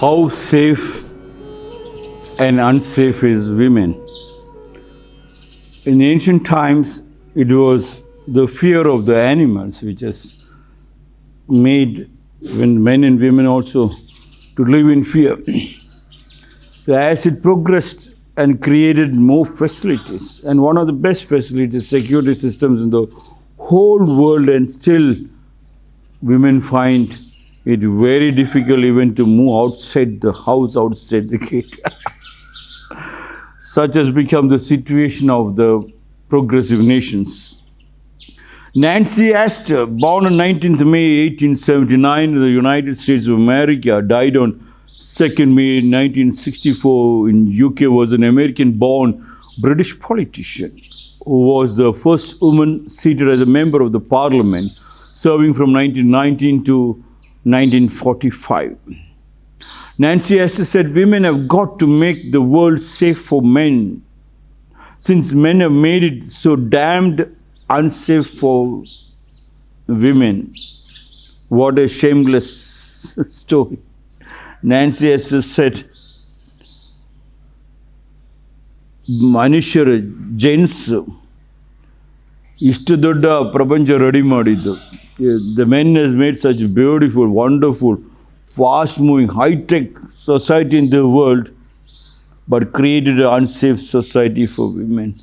how safe and unsafe is women. In ancient times, it was the fear of the animals which has made when men and women also to live in fear. As it progressed and created more facilities, and one of the best facilities, security systems in the whole world, and still women find it very difficult even to move outside the house, outside the gate. Such has become the situation of the progressive nations. Nancy Astor, born on 19th May 1879 in the United States of America, died on 2nd May 1964 in UK, was an American-born British politician who was the first woman seated as a member of the parliament, serving from 1919 to 1945. Nancy Astor said, Women have got to make the world safe for men, since men have made it so damned unsafe for women. What a shameless story. Nancy Astor said, ಮನುಷ್ಯರು gents ಇಷ್ಟು ದೊಡ್ಡ ಪ್ರಪಂಚ ready ಮಾಡಿದ್ದು the men ಹಸ್ made such beautiful wonderful fast moving high tech society in the world but created unsafe society for women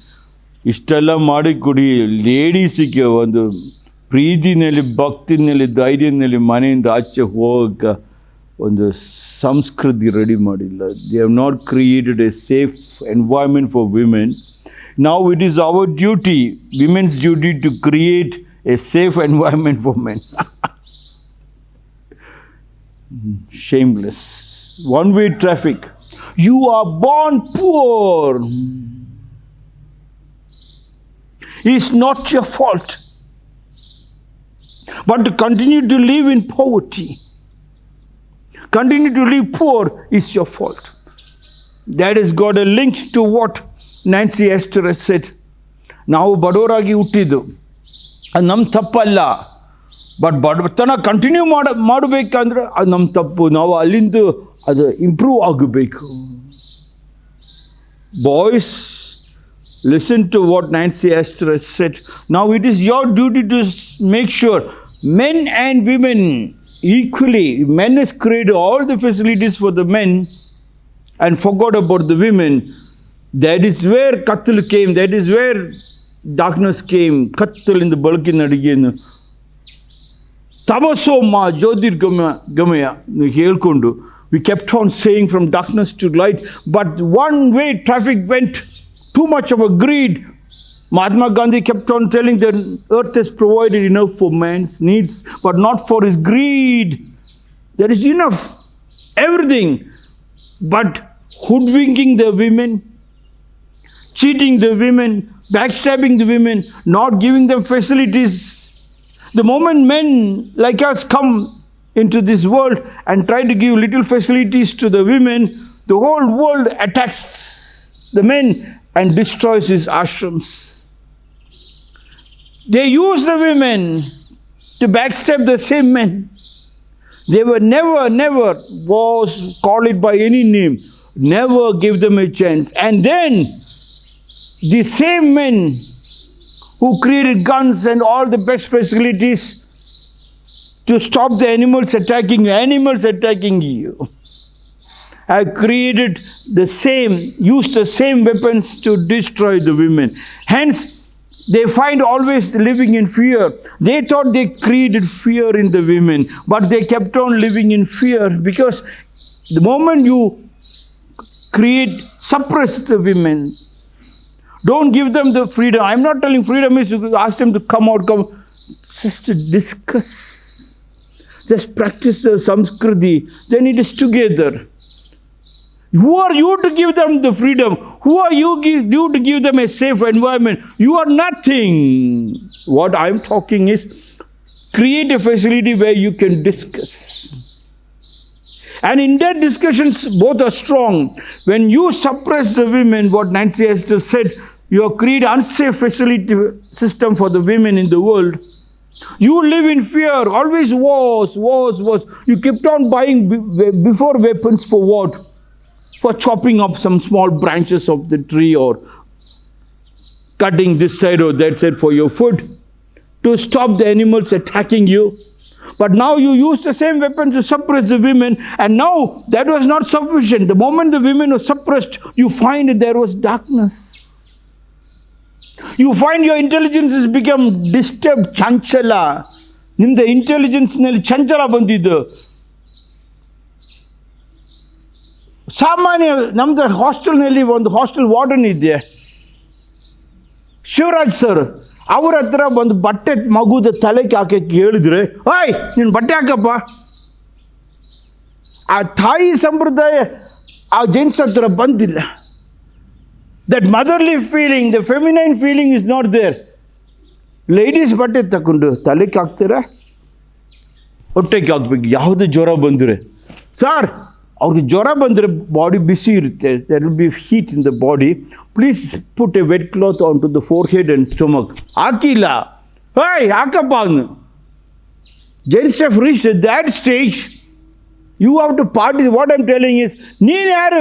ಇಷ್ಟೆಲ್ಲ ಮಾಡಿ ಕೊಡಿ ಲೇಡೀಸಿಗೆ ಒಂದು ಪ್ರೀತಿನಲ್ಲಿ ಭಕ್ತಿನಲ್ಲಿ ಧೈರ್ಯದಲ್ಲಿ ಮನೆಯಿಂದ ಆಚೆ ಹೋಗಕ್ಕೆ ಒಂದು ಸಂಸ್ಕೃತಿ ರೆಡಿ ಮಾಡಿಲ್ಲ they have not created a safe environment for women ನಾವು it is our duty women's duty to create a safe environment for men. Shameless. One-way traffic. You are born poor. It's not your fault. But to continue to live in poverty, continue to live poor is your fault. That has got a link to what Nancy Astor has said. Now, ಬಡವರಾಗಿ ಹುಟ್ಟಿದ್ದು ಅದು ನಮ್ಮ ತಪ್ಪಲ್ಲ but ಬಡತನ continue ಮಾಡ ಮಾಡಬೇಕಂದ್ರೆ ಅದು ನಮ್ಮ ತಪ್ಪು ನಾವು ಅಲ್ಲಿಂದ ಅದು ಇಂಪ್ರೂವ್ ಆಗಬೇಕು boys listen to what Nancy Esther has said. Now it is your duty to s- make sure men and women equally, men has created all the facilities for the men and forgot about the women. That is where Katul came, that is where darkness came. Katul in the Balkan again. ತಮಸೋ ಮಾ ಜ್ಯೋತಿರ್ಗಮ ಗಮಯ ಹೇಳ್ಕೊಂಡು V kept on saying from darkness to light but one way traffic vent too much of a greed Mahatma Gandhi kept on telling that earth has provided enough for man's needs, but not for his greed. There is enough, everything, but hoodwinking the women, cheating the women, backstabbing the women, not giving them facilities. The moment men like us come into this world and try to give little facilities to the women, the whole world attacks the men and destroys his ashrams. They use the women to backstab the same men. They were never, never was call it by any name, never give them a chance. And then the same men who created guns and all the best facilities to stop the animals attacking you, animals attacking you, have created the same, used the same weapons to destroy the women. Hence, they find always living in fear. They thought they created fear in the women, but they kept on living in fear because the moment you create, suppress the women, don't give them the freedom. I'm not telling freedom is to ask them to come out, come. Just to discuss. Just practice the samskriti. Then it is together. Who are you to give them the freedom? Who are you, give, you to give them a safe environment? You are nothing. What I'm talking is create a facility where you can discuss. And in that discussions, both are strong. When you suppress the women, what Nancy has just said, you have created unsafe facility system for the women in the world. You live in fear, always wars, wars, wars. You kept on buying be- before weapons for what? For chopping up some small branches of the tree or cutting this side or that side for your food to stop the animals attacking you. But now you use the same weapon to suppress the women, and now that was not sufficient. The moment the women were suppressed, you find that there was darkness. You find your intelligence is become disturbed, ಚಂಚಲ ನಿಮ್ದು ಇಂಟೆಲಿಜೆನ್ಸ್ನಲ್ಲಿ ಚಂಚಲ ಬಂದಿದ್ದು. ಸಾಮಾನ್ಯ ನಮ್ಮದು ಹಾಸ್ಟೆಲ್ನಲ್ಲಿ ಒಂದು hostel warden ಇದೆ Shivraj sir ಅವ್ರ ಹತ್ರ ಒಂದು ಬಟ್ಟೆ ಮಗುದ ತಲೆಗೆ ಹಾಕಕ್ಕೆ ಹೇಳಿದ್ರೆ ಓಯ್ ನೀನು ಬಟ್ಟೆ ಹಾಕಪ್ಪ. ಆ ತಾಯಿ ಸಂಪ್ರದಾಯ ಆ ಜೆಂಟ್ಸ್ ಹತ್ರ ಬಂದಿಲ್ಲ. That motherly feeling the feminine feeling is not there ladies ಬಟ್ಟೆ ತಗೊಂಡು ತಲೆಗೆ ಹಾಕ್ತೀರಾ ಹೊಟ್ಟೆಗೆ ಹಾಕ್ಬೇಕು ಯಾವುದು ಜ್ವರ ಬಂದರೆ ಸರ್ ಅವ್ರಿಗೆ ಜ್ವರ ಬಂದರೆ ಬಾಡಿ ಬಿಸಿ ಇರುತ್ತೆ there will be heat in the body please put a vet cloth on to the four head and stomach ಹಾಕಿಲ್ಲ ಹಾಯ್ ಹಾಕಪ್ಪ ಅವನು gents of reach that stage you have to parties what I'm telling is ನೀನು ಯಾರು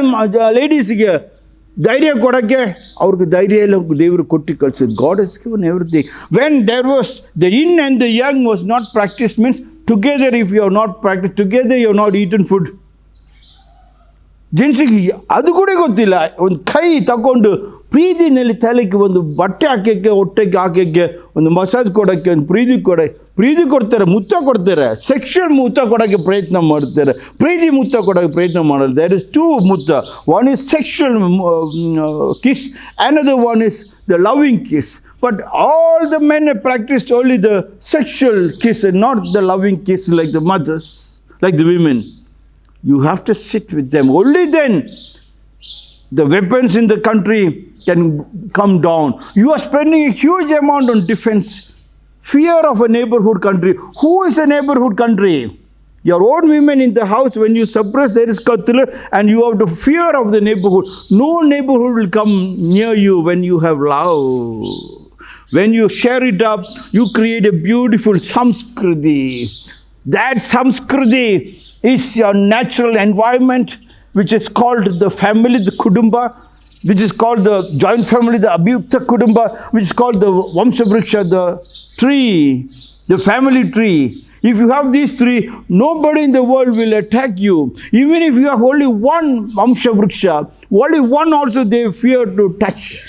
ಲೇಡೀಸ್ಗೆ ಧೈರ್ಯ ಕೊಡೋಕ್ಕೆ ಅವ್ರಿಗೆ ಧೈರ್ಯ ಎಲ್ಲ ದೇವರು ಕೊಟ್ಟು ಕಳಿಸಿದ್ God is given everything when there was the in and the young was not practice means together if you have not practice together you have not eaten food ಜೆಂಟ್ಸಿಗೆ ಅದು ಕೂಡ ಗೊತ್ತಿಲ್ಲ ಒಂದು ಕೈ ತಗೊಂಡು ಪ್ರೀತಿನಲ್ಲಿ ತಲೆಗೆ ಒಂದು ಬಟ್ಟೆ ಹಾಕೋಕ್ಕೆ ಹೊಟ್ಟೆಗೆ ಹಾಕೋಕ್ಕೆ ಒಂದು ಮಸಾಜ್ ಕೊಡೋಕ್ಕೆ, ಒಂದು ಪ್ರೀತಿ ಕೊಡ, ಪ್ರೀತಿ ಕೊಡ್ತಾರೆ ಮುತ್ತ ಕೊಡ್ತಾರೆ ಸೆಕ್ಷನ್ ಮುತ್ತ ಕೊಡೋಕ್ಕೆ ಪ್ರಯತ್ನ ಮಾಡ್ತಾರೆ ಪ್ರೀತಿ ಮುತ್ತ ಕೊಡೋಕ್ಕೆ ಪ್ರಯತ್ನ ಮಾಡಲ್ಲ. ದೇರ್ ಇಸ್ ಟೂ ಮುತ್ತ one is sexual kiss another one is the loving kiss but all the men practise only the sexual kiss not the loving kiss like the mothers like the women you have to sit with them only then the weapons in the country can come down. You are spending a huge amount on defense. Fear of a neighborhood country. Who is a neighborhood country? Your own women in the house, when you suppress, there is qatl, and you have the fear of the neighborhood. No neighborhood will come near you when you have love. When you share it up, you create a beautiful samskriti. That samskriti is your natural environment, which is called the family, the kudumba, which is called the joint family, the abhyukta kudumba, which is called the vamshavriksha, the tree, the family tree. If you have these three, nobody in the world will attack you. Even if you have only one vamshavriksha, only one also they fear to touch.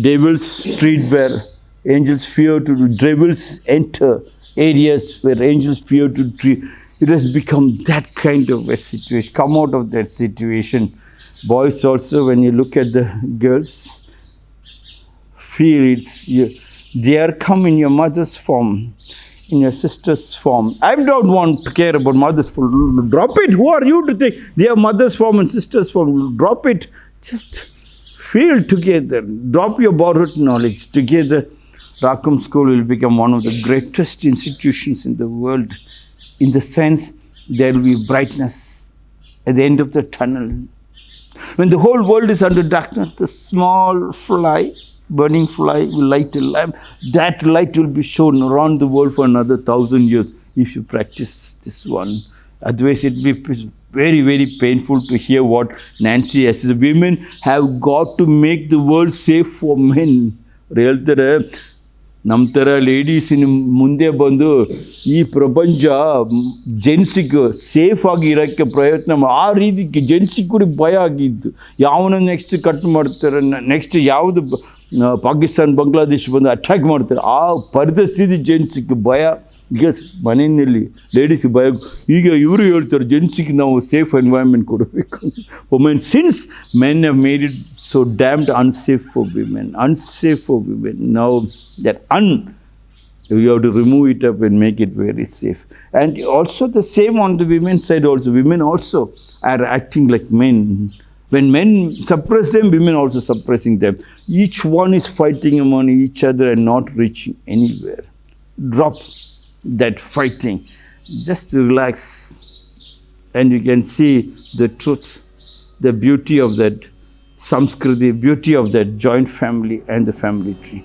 Devil's street where angels fear to devils enter areas where angels fear to treat. It has become that kind of a situation. Come out of that situation. Boys also, when you look at the girls, feel it's you, they are come in your mother's form, in your sister's form. I don't want to care about mother's form. Drop it. Who are you to think they are mother's form and sister's form? Drop it. Just feel together. Drop your borrowed knowledge together. Rakum School will become one of the greatest institutions in the world in the sense there will be brightness at the end of the tunnel. When the whole world is under darkness, the small fly, burning fly, will light a lamp. That light will be shown around the world for another thousand years if you practice this one. Otherwise, it will be very, very painful to hear what Nancy says. Women have got to make the world safe for men. ನಮ್ಮ ಥರ ಲೇಡೀಸಿನ ಮುಂದೆ ಬಂದು ಈ ಪ್ರಪಂಚ ಜೆಂಟ್ಸಿಗೆ safe ಆಗಿ ಇರೋಕ್ಕೆ ಪ್ರಯತ್ನ ಆ ರೀತಿ ಜೆಂಟ್ಸಿಗೆ ಕೂಡ ಭಯ ಆಗಿದ್ದು ಯಾವನ್ನ ನೆಕ್ಸ್ಟ್ ಕಟ್ ಮಾಡ್ತಾರೆ ನೆಕ್ಸ್ಟ್ ಯಾವುದು ಪಾಕಿಸ್ತಾನ ಬಾಂಗ್ಲಾದೇಶ್ ಬಂದು ಅಟ್ಯಾಕ್ ಮಾಡ್ತಾರೆ ಆ ಪರಿಸ್ಥಿತಿ ಜೆಂಟ್ಸಿಗೆ ಭಯ ಈಗ ಮನೆಯಲ್ಲಿ ಲೇಡೀಸಿಗೆ ಭಯ ಈಗ ಇವರು ಹೇಳ್ತಾರೆ ಜೆಂಟ್ಸಿಗೆ ನಾವು ಸೇಫ್ ಎನ್ವೈರ್ಮೆಂಟ್ ಕೊಡಬೇಕು women since men have made it so damned unsafe for women unsafe for women ನಾವು that an you have to remove it up and make it very safe. And also the same on the women's side also. Women also are acting like men. When men suppress them, women also suppressing them. Each one is fighting among each other and not reaching anywhere. Drop that fighting. Just relax and you can see the truth, the beauty of that Samskriti, beauty of that joint family and the family tree.